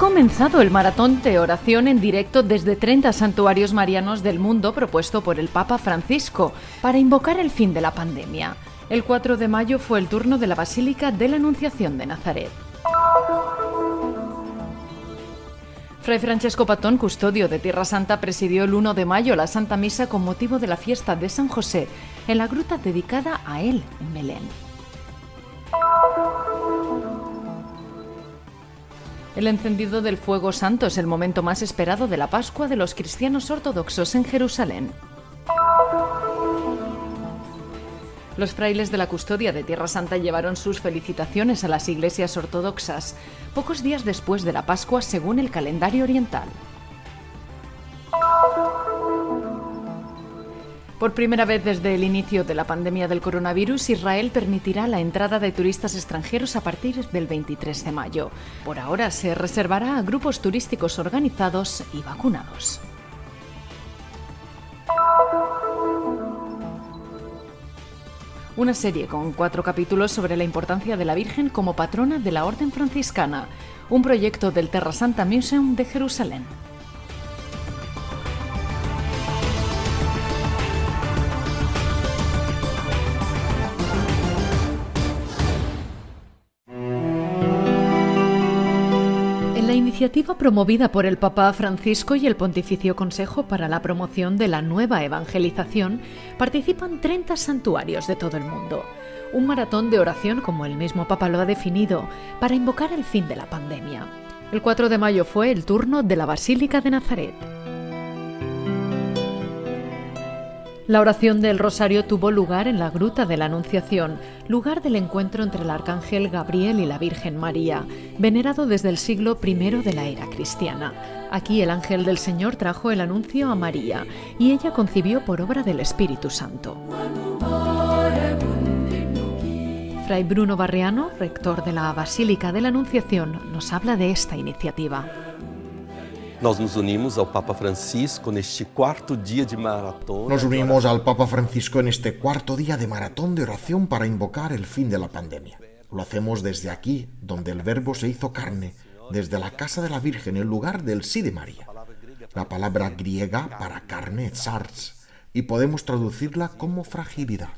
Comenzado el maratón de oración en directo desde 30 santuarios marianos del mundo propuesto por el Papa Francisco para invocar el fin de la pandemia. El 4 de mayo fue el turno de la Basílica de la Anunciación de Nazaret. Fray Francesco Patón, custodio de Tierra Santa, presidió el 1 de mayo la Santa Misa con motivo de la fiesta de San José en la gruta dedicada a él en Belén. El encendido del fuego santo es el momento más esperado de la Pascua de los cristianos ortodoxos en Jerusalén. Los frailes de la custodia de Tierra Santa llevaron sus felicitaciones a las iglesias ortodoxas, pocos días después de la Pascua según el calendario oriental. Por primera vez desde el inicio de la pandemia del coronavirus, Israel permitirá la entrada de turistas extranjeros a partir del 23 de mayo. Por ahora se reservará a grupos turísticos organizados y vacunados. Una serie con cuatro capítulos sobre la importancia de la Virgen como patrona de la Orden Franciscana, un proyecto del Terra Santa Museum de Jerusalén. Iniciativa promovida por el Papa Francisco y el Pontificio Consejo para la Promoción de la Nueva Evangelización participan 30 santuarios de todo el mundo. Un maratón de oración, como el mismo Papa lo ha definido, para invocar el fin de la pandemia. El 4 de mayo fue el turno de la Basílica de Nazaret. La oración del rosario tuvo lugar en la Gruta de la Anunciación, lugar del encuentro entre el arcángel Gabriel y la Virgen María, venerado desde el siglo I de la era cristiana. Aquí el ángel del Señor trajo el anuncio a María y ella concibió por obra del Espíritu Santo. Fray Bruno Barriano, rector de la Basílica de la Anunciación, nos habla de esta iniciativa. Nos unimos al Papa Francisco en este cuarto día de maratón. Nos unimos al Papa Francisco en este cuarto día de maratón de oración para invocar el fin de la pandemia. Lo hacemos desde aquí, donde el Verbo se hizo carne, desde la casa de la Virgen, el lugar del sí de María. La palabra griega para carne es sars, y podemos traducirla como fragilidad.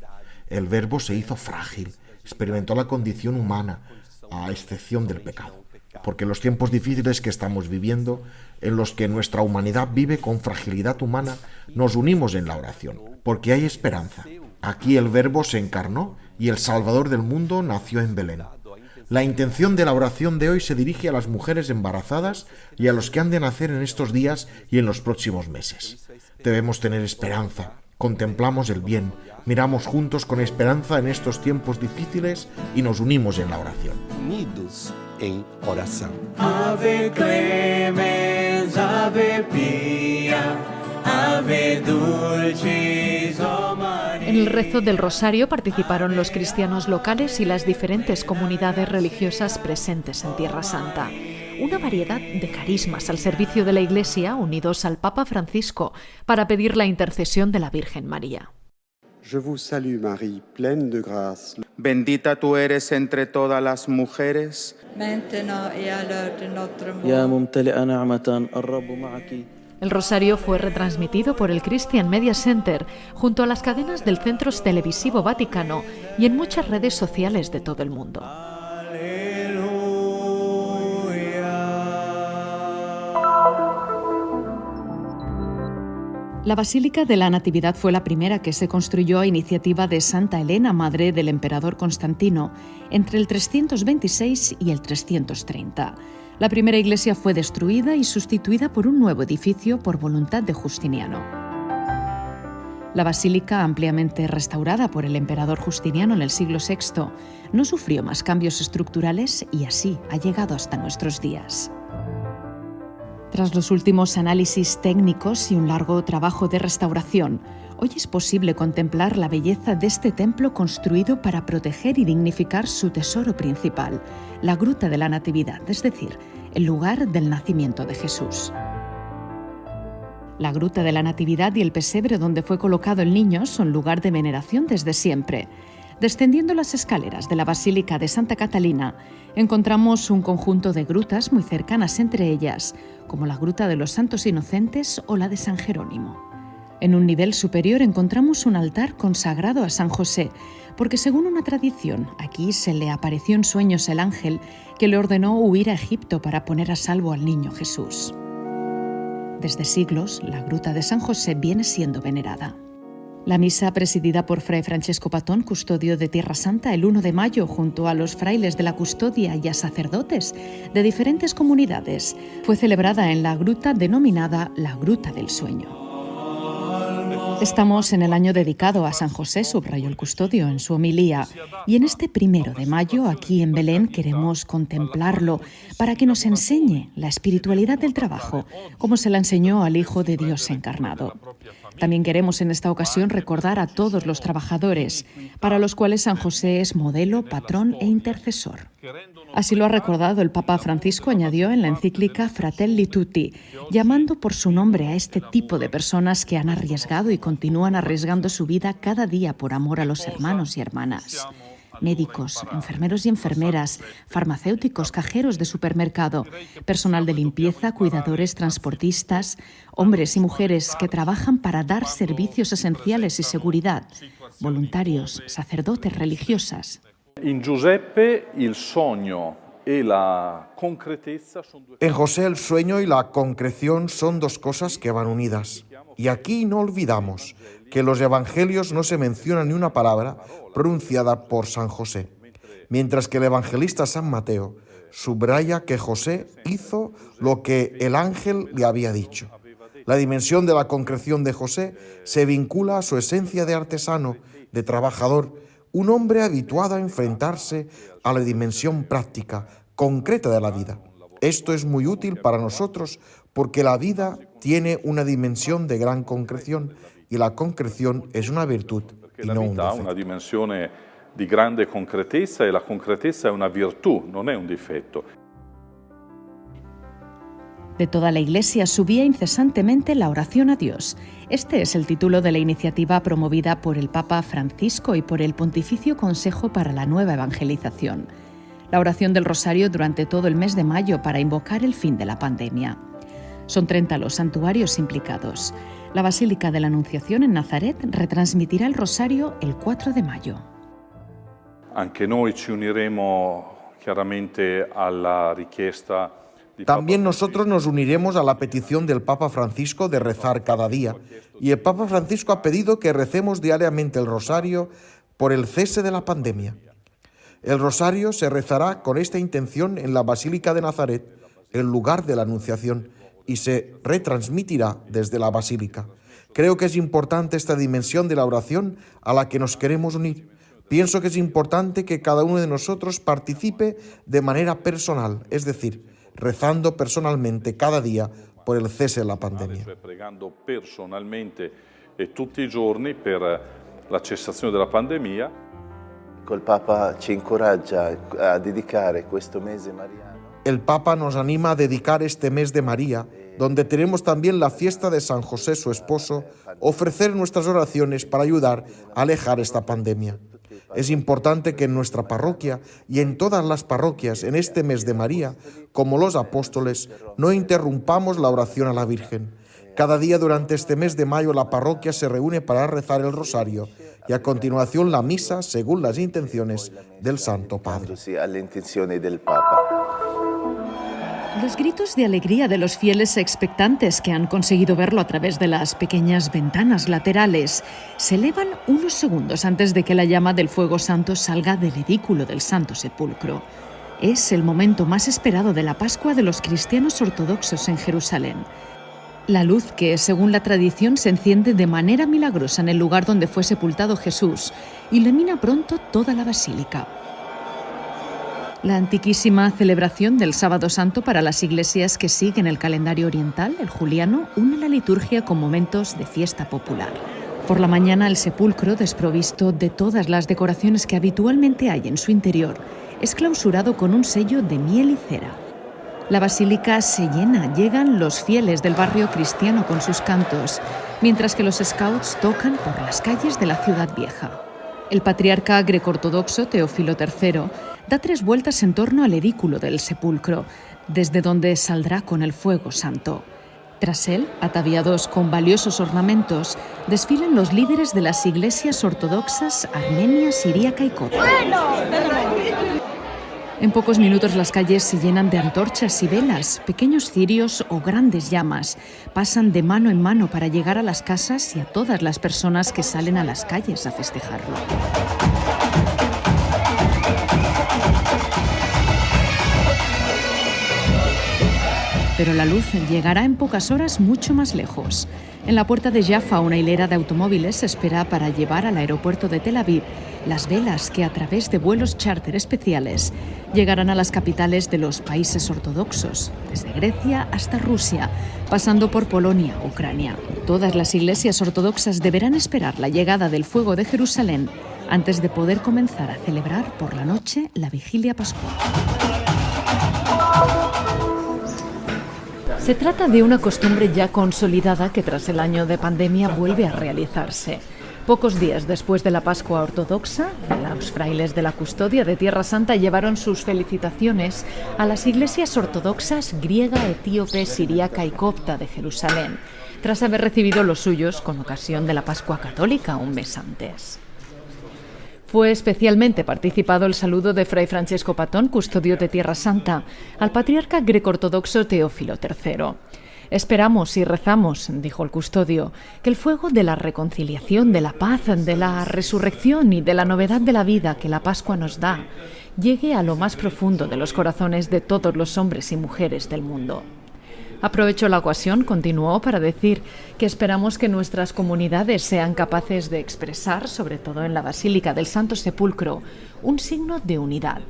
El Verbo se hizo frágil, experimentó la condición humana, a excepción del pecado porque los tiempos difíciles que estamos viviendo, en los que nuestra humanidad vive con fragilidad humana, nos unimos en la oración, porque hay esperanza. Aquí el Verbo se encarnó y el Salvador del mundo nació en Belén. La intención de la oración de hoy se dirige a las mujeres embarazadas y a los que han de nacer en estos días y en los próximos meses. Debemos tener esperanza, contemplamos el bien, miramos juntos con esperanza en estos tiempos difíciles y nos unimos en la oración en oración. Ave clemens, ave pia, ave dulcis, oh En el rezo del rosario participaron los cristianos locales y las diferentes comunidades religiosas presentes en Tierra Santa. Una variedad de carismas al servicio de la Iglesia unidos al Papa Francisco para pedir la intercesión de la Virgen María. Je vous salue Marie, pleine de grâce. Bendita tú eres entre todas las mujeres. El rosario fue retransmitido por el Christian Media Center junto a las cadenas del Centro Televisivo Vaticano y en muchas redes sociales de todo el mundo. La Basílica de la Natividad fue la primera que se construyó a iniciativa de Santa Elena, madre del emperador Constantino, entre el 326 y el 330. La primera iglesia fue destruida y sustituida por un nuevo edificio por voluntad de Justiniano. La basílica, ampliamente restaurada por el emperador Justiniano en el siglo VI, no sufrió más cambios estructurales y así ha llegado hasta nuestros días. Tras los últimos análisis técnicos y un largo trabajo de restauración, hoy es posible contemplar la belleza de este templo construido para proteger y dignificar su tesoro principal, la Gruta de la Natividad, es decir, el lugar del nacimiento de Jesús. La Gruta de la Natividad y el pesebre donde fue colocado el niño son lugar de veneración desde siempre. Descendiendo las escaleras de la Basílica de Santa Catalina, encontramos un conjunto de grutas muy cercanas entre ellas, como la Gruta de los Santos Inocentes o la de San Jerónimo. En un nivel superior encontramos un altar consagrado a San José, porque según una tradición, aquí se le apareció en sueños el ángel que le ordenó huir a Egipto para poner a salvo al niño Jesús. Desde siglos, la Gruta de San José viene siendo venerada. La misa presidida por Fray Francesco Patón, custodio de Tierra Santa, el 1 de mayo, junto a los frailes de la custodia y a sacerdotes de diferentes comunidades, fue celebrada en la gruta denominada la Gruta del Sueño. Estamos en el año dedicado a San José, subrayó el custodio en su homilía, y en este primero de mayo, aquí en Belén, queremos contemplarlo para que nos enseñe la espiritualidad del trabajo, como se la enseñó al Hijo de Dios encarnado. También queremos en esta ocasión recordar a todos los trabajadores, para los cuales San José es modelo, patrón e intercesor. Así lo ha recordado el Papa Francisco, añadió en la encíclica Fratelli Tutti, llamando por su nombre a este tipo de personas que han arriesgado y continúan arriesgando su vida cada día por amor a los hermanos y hermanas médicos, enfermeros y enfermeras, farmacéuticos, cajeros de supermercado, personal de limpieza, cuidadores, transportistas, hombres y mujeres que trabajan para dar servicios esenciales y seguridad, voluntarios, sacerdotes, religiosas. En Giuseppe el sueño y la En José el sueño y la concreción son dos cosas que van unidas. Y aquí no olvidamos que en los evangelios no se menciona ni una palabra pronunciada por San José, mientras que el evangelista San Mateo subraya que José hizo lo que el ángel le había dicho. La dimensión de la concreción de José se vincula a su esencia de artesano, de trabajador, un hombre habituado a enfrentarse a la dimensión práctica, concreta de la vida. Esto es muy útil para nosotros porque la vida tiene una dimensión de gran concreción y la concreción es una virtud y no un defecto. una dimensione di grande concretezza e la concretezza è una virtù, non è un difetto. De toda la Iglesia subía incesantemente la oración a Dios. Este es el título de la iniciativa promovida por el Papa Francisco y por el Pontificio Consejo para la Nueva Evangelización. La oración del Rosario durante todo el mes de mayo para invocar el fin de la pandemia. Son 30 los santuarios implicados. La Basílica de la Anunciación en Nazaret retransmitirá el Rosario el 4 de mayo. Anche noi ci uniremo chiaramente alla richiesta di También nosotros nos uniremos a la petición del Papa Francisco de rezar cada día. Y el Papa Francisco ha pedido que recemos diariamente el rosario por el cese de la pandemia. El rosario se rezará con esta intención en la Basílica de Nazaret, el lugar de la Anunciación, y se retransmitirá desde la Basílica. Creo que es importante esta dimensión de la oración a la que nos queremos unir. Pienso que es importante que cada uno de nosotros participe de manera personal, es decir, rezando personalmente cada día por el cese de la pandemia. pregando personalmente e tutti i giorni per la cessazione della pandemia. Col Papa ci incoraggia a dedicare questo mese mariano El Papa nos anima a dedicar este mes de María, donde tenemos también la fiesta de San José, su esposo, ofrecer nuestras oraciones para ayudar a alejar esta pandemia. Es importante que en nuestra parroquia y en todas las parroquias en este mes de María, como los apóstoles, no interrumpamos la oración a la Virgen. Cada día durante este mes de mayo la parroquia se reúne para rezar el rosario y a continuación la misa según las intenciones del Santo Padre. Los gritos de alegría de los fieles expectantes que han conseguido verlo a través de las pequeñas ventanas laterales se elevan unos segundos antes de que la llama del fuego santo salga del edículo del Santo Sepulcro. Es el momento más esperado de la Pascua de los cristianos ortodoxos en Jerusalén. La luz que, según la tradición, se enciende de manera milagrosa en el lugar donde fue sepultado Jesús, ilumina pronto toda la basílica. La antiquísima celebración del Sábado Santo para las iglesias que siguen el calendario oriental, el juliano, une la liturgia con momentos de fiesta popular. Por la mañana el sepulcro, desprovisto de todas las decoraciones que habitualmente hay en su interior, es clausurado con un sello de miel y cera. La basílica se llena, llegan los fieles del barrio cristiano con sus cantos, mientras que los scouts tocan por las calles de la ciudad vieja. El patriarca greco-ortodoxo Teófilo III da tres vueltas en torno al edículo del sepulcro, desde donde saldrá con el fuego santo. Tras él, ataviados con valiosos ornamentos, desfilan los líderes de las iglesias ortodoxas armenia, siríaca y copta. En pocos minutos las calles se llenan de antorchas y velas, pequeños cirios o grandes llamas. Pasan de mano en mano para llegar a las casas y a todas las personas que salen a las calles a festejarlo. Pero la luz llegará en pocas horas mucho más lejos. En la puerta de Jaffa una hilera de automóviles espera para llevar al aeropuerto de Tel Aviv las velas que a través de vuelos charter especiales llegarán a las capitales de los países ortodoxos, desde Grecia hasta Rusia, pasando por Polonia, Ucrania. Todas las iglesias ortodoxas deberán esperar la llegada del fuego de Jerusalén antes de poder comenzar a celebrar por la noche la vigilia pascual. Se trata de una costumbre ya consolidada que tras el año de pandemia vuelve a realizarse. Pocos días después de la Pascua Ortodoxa, los frailes de la custodia de Tierra Santa llevaron sus felicitaciones a las iglesias ortodoxas griega, etíope, siríaca y copta de Jerusalén, tras haber recibido los suyos con ocasión de la Pascua Católica un mes antes. Fue especialmente participado el saludo de Fray Francesco Patón, custodio de Tierra Santa, al patriarca greco-ortodoxo Teófilo III. Esperamos y rezamos, dijo el custodio, que el fuego de la reconciliación, de la paz, de la resurrección y de la novedad de la vida que la Pascua nos da, llegue a lo más profundo de los corazones de todos los hombres y mujeres del mundo. Aprovecho la ocasión, continuó, para decir que esperamos que nuestras comunidades sean capaces de expresar, sobre todo en la Basílica del Santo Sepulcro, un signo de unidad.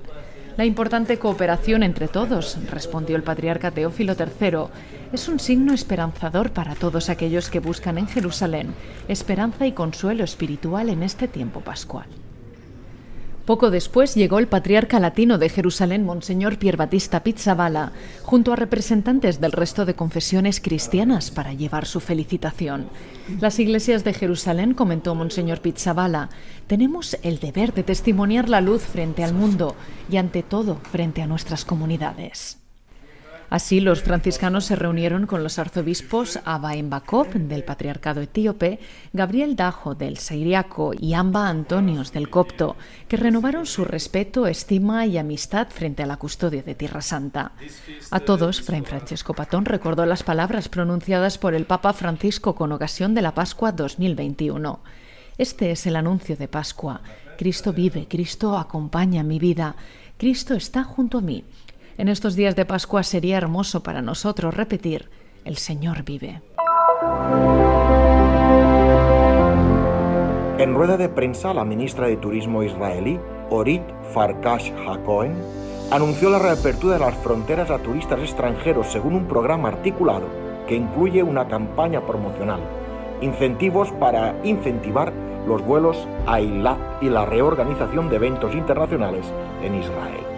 La importante cooperación entre todos, respondió el patriarca Teófilo III, es un signo esperanzador para todos aquellos que buscan en Jerusalén esperanza y consuelo espiritual en este tiempo pascual. Poco después llegó el patriarca latino de Jerusalén, Monseñor Pier Batista Pizzabala, junto a representantes del resto de confesiones cristianas para llevar su felicitación. Las iglesias de Jerusalén, comentó Monseñor Pizzabala, tenemos el deber de testimoniar la luz frente al mundo y ante todo frente a nuestras comunidades. Así, los franciscanos se reunieron con los arzobispos Abba Embakov del Patriarcado Etíope, Gabriel Dajo del Sairiaco y Amba Antonios del Copto, que renovaron su respeto, estima y amistad frente a la custodia de Tierra Santa. A todos, Fray Francesco Patón recordó las palabras pronunciadas por el Papa Francisco con ocasión de la Pascua 2021. Este es el anuncio de Pascua. Cristo vive, Cristo acompaña mi vida, Cristo está junto a mí. En estos días de Pascua sería hermoso para nosotros repetir, el Señor vive. En rueda de prensa, la ministra de Turismo israelí, Orit Farkash Hakohen, anunció la reapertura de las fronteras a turistas extranjeros según un programa articulado que incluye una campaña promocional, incentivos para incentivar los vuelos a Eilat y la reorganización de eventos internacionales en Israel.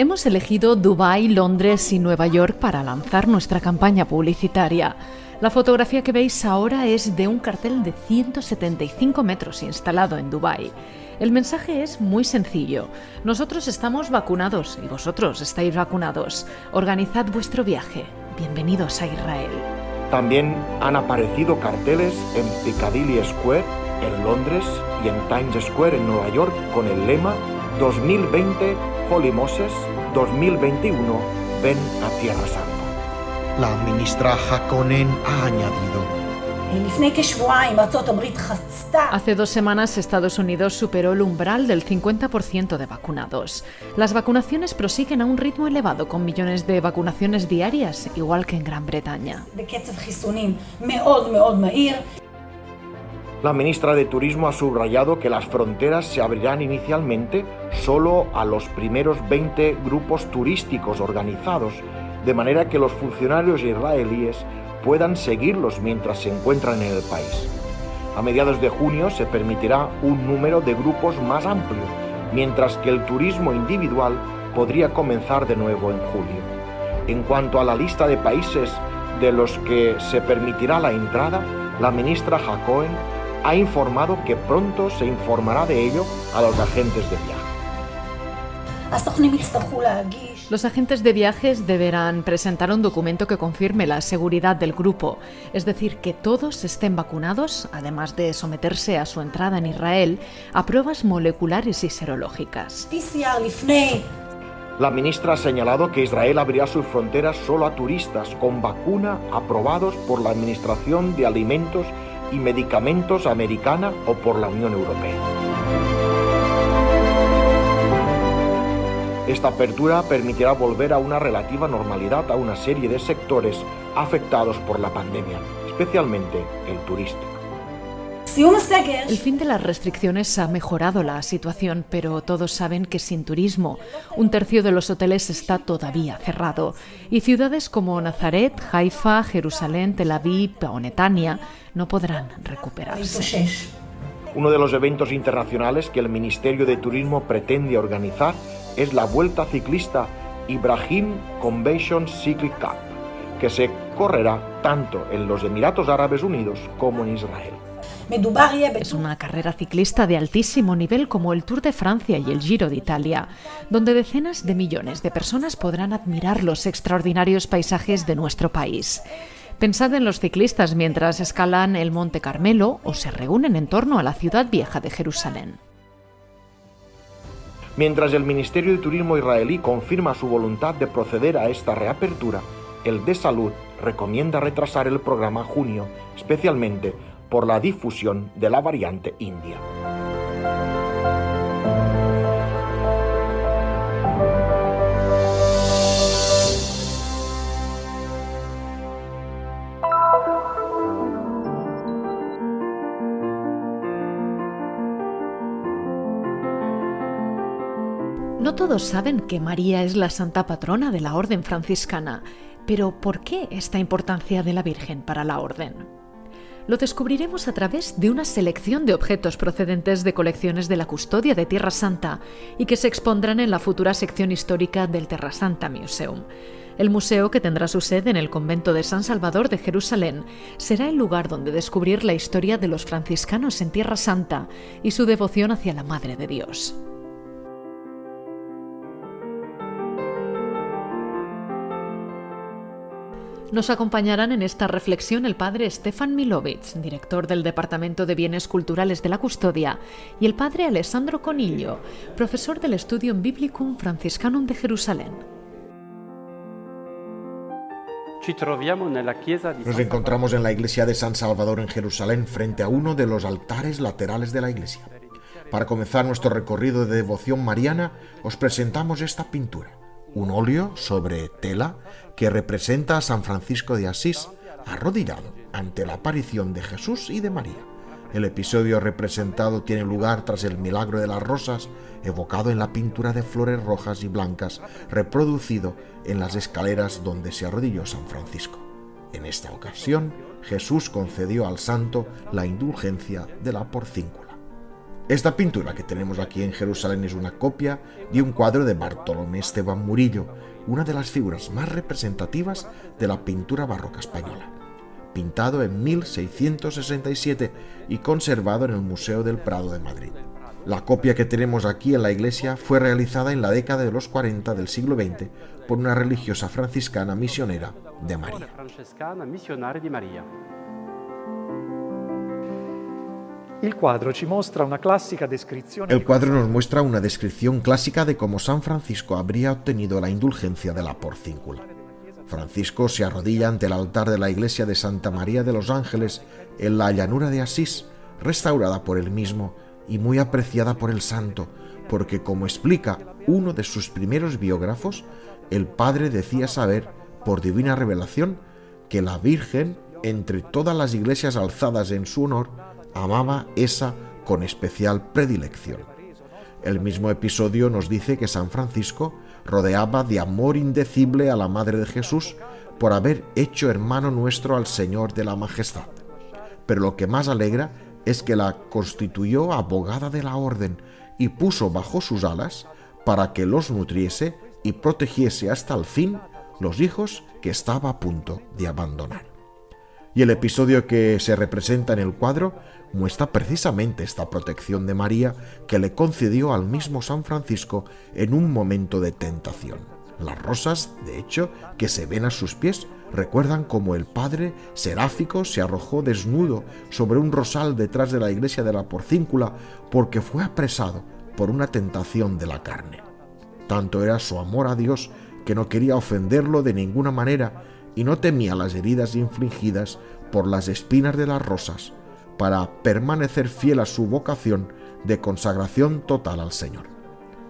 Hemos elegido Dubái, Londres y Nueva York para lanzar nuestra campaña publicitaria. La fotografía que veis ahora es de un cartel de 175 metros instalado en Dubái. El mensaje es muy sencillo. Nosotros estamos vacunados y vosotros estáis vacunados. Organizad vuestro viaje. Bienvenidos a Israel. También han aparecido carteles en Piccadilly Square, en Londres y en Times Square en Nueva York con el lema 2020 Holy Moses 2021 Ven a Tierra Santa. La ministra Hakonen ha añadido Hace dos semanas Estados Unidos superó el umbral del 50% de vacunados. Las vacunaciones prosiguen a un ritmo elevado con millones de vacunaciones diarias, igual que en Gran Bretaña. La ministra de Turismo ha subrayado que las fronteras se abrirán inicialmente solo a los primeros 20 grupos turísticos organizados, de manera que los funcionarios israelíes puedan seguirlos mientras se encuentran en el país. A mediados de junio se permitirá un número de grupos más amplio, mientras que el turismo individual podría comenzar de nuevo en julio. En cuanto a la lista de países de los que se permitirá la entrada, la ministra Jacoen ha informado que pronto se informará de ello a los agentes de viaje. Los agentes de viajes deberán presentar un documento que confirme la seguridad del grupo, es decir, que todos estén vacunados, además de someterse a su entrada en Israel a pruebas moleculares y serológicas. La ministra ha señalado que Israel abrirá sus fronteras solo a turistas con vacuna aprobados por la Administración de Alimentos y Medicamentos Americana o por la Unión Europea. Esta apertura permitirá volver a una relativa normalidad a una serie de sectores afectados por la pandemia, especialmente el turístico. El fin de las restricciones ha mejorado la situación, pero todos saben que sin turismo, un tercio de los hoteles está todavía cerrado. Y ciudades como Nazaret, Haifa, Jerusalén, Tel Aviv o Netanya no podrán recuperarse. Uno de los eventos internacionales que el Ministerio de Turismo pretende organizar es la Vuelta Ciclista Ibrahim Convention Cycling Cup, que se correrá tanto en los Emiratos Árabes Unidos como en Israel. Es una carrera ciclista de altísimo nivel como el Tour de Francia y el Giro de Italia, donde decenas de millones de personas podrán admirar los extraordinarios paisajes de nuestro país. Pensad en los ciclistas mientras escalan el Monte Carmelo o se reúnen en torno a la ciudad vieja de Jerusalén. Mientras el Ministerio de Turismo israelí confirma su voluntad de proceder a esta reapertura, el de Salud recomienda retrasar el programa a junio, especialmente por la difusión de la variante india. No todos saben que María es la santa patrona de la orden franciscana, pero ¿por qué esta importancia de la Virgen para la orden? Lo descubriremos a través de una selección de objetos procedentes de colecciones de la custodia de Tierra Santa y que se expondrán en la futura sección histórica del Terra Santa Museum. El museo, que tendrá su sede en el convento de San Salvador de Jerusalén, será el lugar donde descubrir la historia de los franciscanos en Tierra Santa y su devoción hacia la Madre de Dios. Nos acompañarán en esta reflexión el padre Stefan Milovic, director del Departamento de Bienes Culturales de la Custodia, y el padre Alessandro Conillo, profesor del Studium Biblicum Franciscanum de Jerusalén. Nos encontramos en la iglesia de San Salvador en Jerusalén frente a uno de los altares laterales de la iglesia. Para comenzar nuestro recorrido de devoción mariana, os presentamos esta pintura un óleo sobre tela que representa a San Francisco de Asís arrodillado ante la aparición de Jesús y de María. El episodio representado tiene lugar tras el milagro de las rosas, evocado en la pintura de flores rojas y blancas, reproducido en las escaleras donde se arrodilló San Francisco. En esta ocasión, Jesús concedió al santo la indulgencia de la porcíncula. Esta pintura que tenemos aquí en Jerusalén es una copia de un cuadro de Bartolomé Esteban Murillo, una de las figuras más representativas de la pintura barroca española, pintado en 1667 y conservado en el Museo del Prado de Madrid. La copia que tenemos aquí en la iglesia fue realizada en la década de los 40 del siglo XX por una religiosa franciscana misionera de María. El cuadro nos muestra una descripción clásica de cómo San Francisco habría obtenido la indulgencia de la porcíncula. Francisco se arrodilla ante el altar de la iglesia de Santa María de los Ángeles en la llanura de Asís, restaurada por él mismo y muy apreciada por el santo, porque como explica uno de sus primeros biógrafos, el padre decía saber, por divina revelación, que la Virgen, entre todas las iglesias alzadas en su honor, amaba esa con especial predilección. El mismo episodio nos dice que San Francisco rodeaba de amor indecible a la Madre de Jesús por haber hecho hermano nuestro al Señor de la Majestad. Pero lo que más alegra es que la constituyó abogada de la orden y puso bajo sus alas para que los nutriese y protegiese hasta el fin los hijos que estaba a punto de abandonar. Y el episodio que se representa en el cuadro muestra precisamente esta protección de María que le concedió al mismo San Francisco en un momento de tentación. Las rosas, de hecho, que se ven a sus pies, recuerdan cómo el padre seráfico se arrojó desnudo sobre un rosal detrás de la iglesia de la Porcíncula porque fue apresado por una tentación de la carne. Tanto era su amor a Dios que no quería ofenderlo de ninguna manera y no temía las heridas infligidas por las espinas de las rosas, para permanecer fiel a su vocación de consagración total al Señor.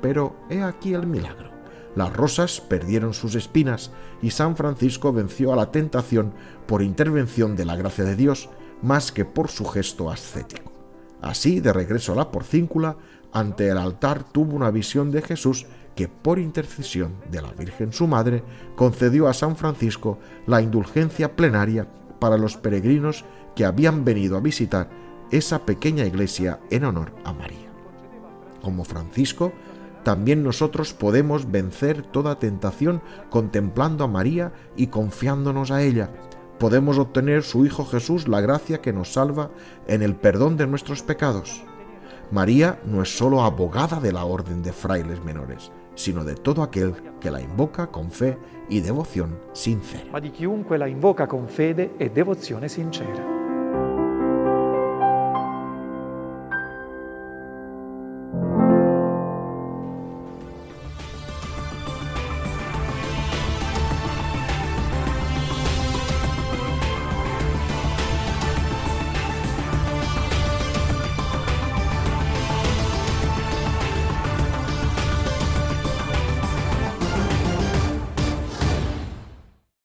Pero he aquí el milagro. Las rosas perdieron sus espinas y San Francisco venció a la tentación por intervención de la gracia de Dios más que por su gesto ascético. Así, de regreso a la porcíncula, ante el altar tuvo una visión de Jesús que por intercesión de la Virgen su Madre concedió a San Francisco la indulgencia plenaria para los peregrinos que habían venido a visitar esa pequeña iglesia en honor a María. Como Francisco, también nosotros podemos vencer toda tentación contemplando a María y confiándonos a ella. Podemos obtener su Hijo Jesús la gracia que nos salva en el perdón de nuestros pecados. María no es solo abogada de la orden de frailes menores, sino de todo aquel que la invoca con fe y devoción sincera. Ma di chiunque la invoca con fede e devozione sincera.